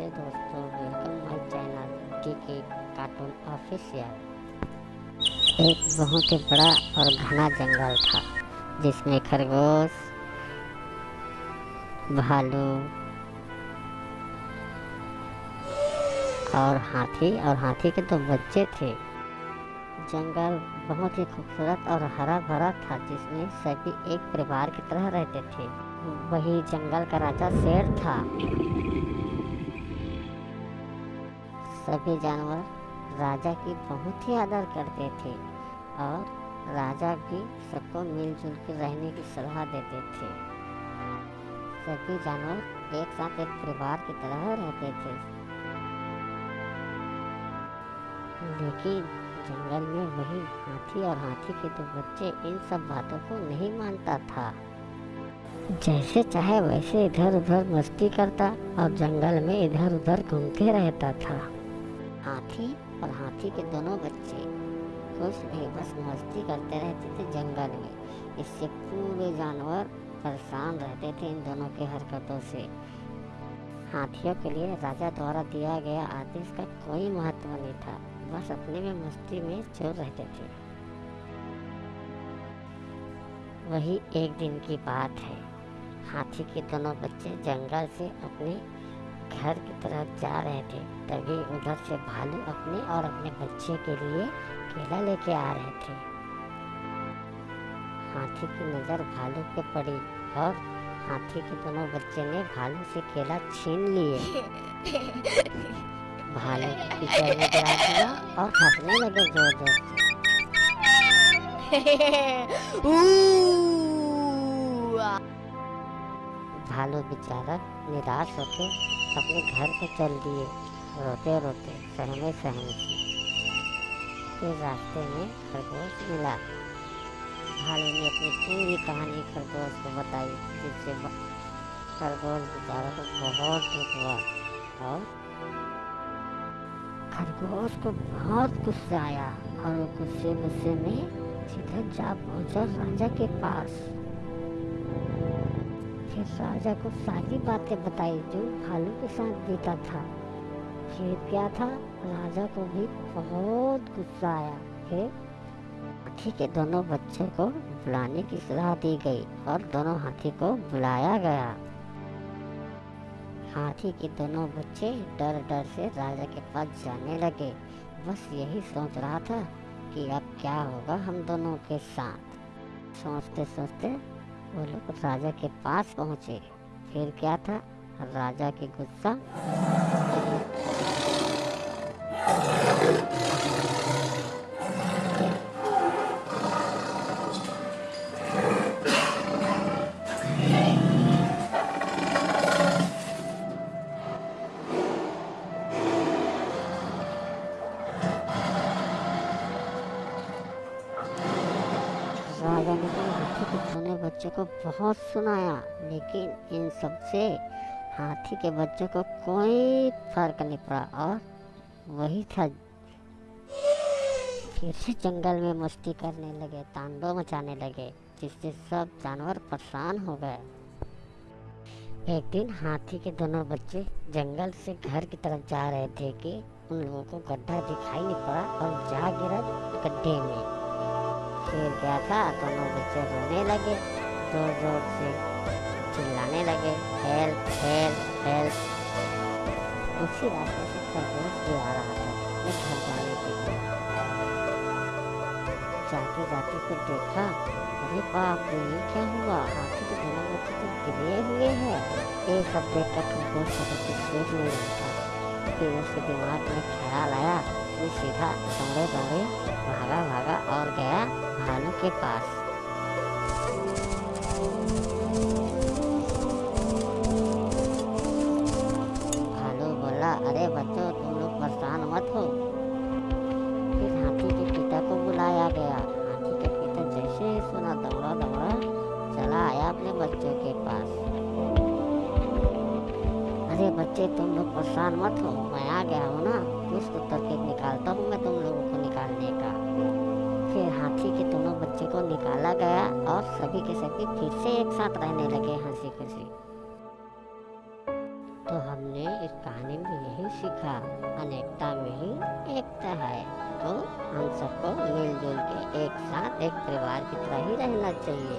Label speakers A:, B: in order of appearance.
A: नमस्ते दोस्तों, welcome my channel T K cartoon official. एक बहुत ही बड़ा और घना जंगल था, जिसमें खरगोश, भालू और हाथी और हाथी के तो बच्चे थे। जंगल बहुत ही खूबसूरत और हरा भरा था, जिसमें सभी एक परिवार की तरह रहते थे। वही जंगल का राजा शेर था। सभी जानवर राजा की बहुत ही आदर करते थे और राजा भी सबको मिलजुल कर रहने की सलाह देते थे। सभी जानवर एक साथ एक परिवार की तरह रहते थे। लेकिन जंगल में वही हाथी और हाथी के दो बच्चे इन सब बातों को नहीं मानता था। जैसे चाहे वैसे इधर उधर मस्ती करता और जंगल में इधर उधर घूमते रहता था। हाथी और हाथी के दोनों बच्चे खुश भी बस मस्ती करते रहते थे जंगल में। इससे पूरे जानवर परेशान रहते थे इन दोनों की हरकतों से। हाथियों के लिए राजा द्वारा दिया गया आदेश का कोई महत्व नहीं था, बस अपने में मस्ती में चोर रहते थे। वही एक दिन की बात है। हाथी के दोनों बच्चे जंगल से अपने घर की तरफ़ जा रहे थे। तभी उधर से भालू अपने और अपने बच्चे के लिए केला लेके आ रहे थे। हाथी की नज़र भालू पे पड़ी और हाथी के दोनों बच्चे ने भालू से केला छीन लिए। भालू गिरा दिया और हंसने लगे ज़ोर ज़ोर से। भालू बेचारा निराश होकर अपने घर को चल दिए। रोते रोते सहमे सहमे से फिर रास्ते में खरगोश मिला। भालू ने अपनी पूरी कहानी खरगोश को बताई, जिससे खरगोश बेचारा को बहुत दुख हुआ और खरगोश को बहुत गुस्सा आया और वो गुस्से गुस्से में सीधा जा पहुँचा राजा के पास। फिर राजा को सारी बातें बताई जो भालू के साथ बीता था। फिर क्या था? राजा को भी बहुत गुस्सा आया फिर हाथी के दोनों बच्चों को बुलाने की सलाह दी गई और दोनों हाथी को बुलाया गया। हाथी के दोनों बच्चे डर डर से राजा के पास जाने लगे। बस यही सोच रहा था कि अब क्या होगा हम दोनों के साथ। सोचते सोचते वो लोग राजा के पास पहुँचे। फिर क्या था? राजा की गुस्सा बच्चों को बहुत सुनाया, लेकिन इन सबसे हाथी के बच्चों को कोई फ़र्क नहीं पड़ा और वही था। फिर से जंगल में मस्ती करने लगे, तांडव मचाने लगे, जिससे सब जानवर परेशान हो गए। एक दिन हाथी के दोनों बच्चे जंगल से घर की तरफ़ जा रहे थे कि उन लोगों को गड्ढा दिखाई नहीं पड़ा और जा गिरा गड्ढे में। फिर क्या था, दोनों बच्चे रोने लगे ज़ोर ज़ोर से। उसी रास्ते से खरगोश भी आ रहा था अपने घर जाने के लिए जाते जाते फिर देखा अरे बाप रे ये क्या हुआ हाथी दोनों बच्चे तो गिरे हुए हैं ये सब देख कर खरगोश कुछ सोच नहीं रहा था फिर उसके दिमाग में ख्याल आया वो सीधा दौड़े दौड़े भागा भागा और गया भालू के पास गया हाथी के पिता जैसे ही सुना दौड़ा दौड़ा चला आया अपने बच्चों के पास। अरे बच्चे, तुम लोग परेशान मत हो। मैं आ गया हूँ ना। कुछ तो तरकीब निकालता हूँ मैं तुम लोगों को निकालने का। फिर हाथी के दोनों बच्चे को निकाला गया और सभी के सभी फिर से एक साथ रहने लगे हँसी खुशी। तो हमने हमने इस कहानी में यही सीखा। अनेकता में ही एकता है। तो हम सबको मिलजुल के एक साथ एक परिवार की तरह ही रहना चाहिए।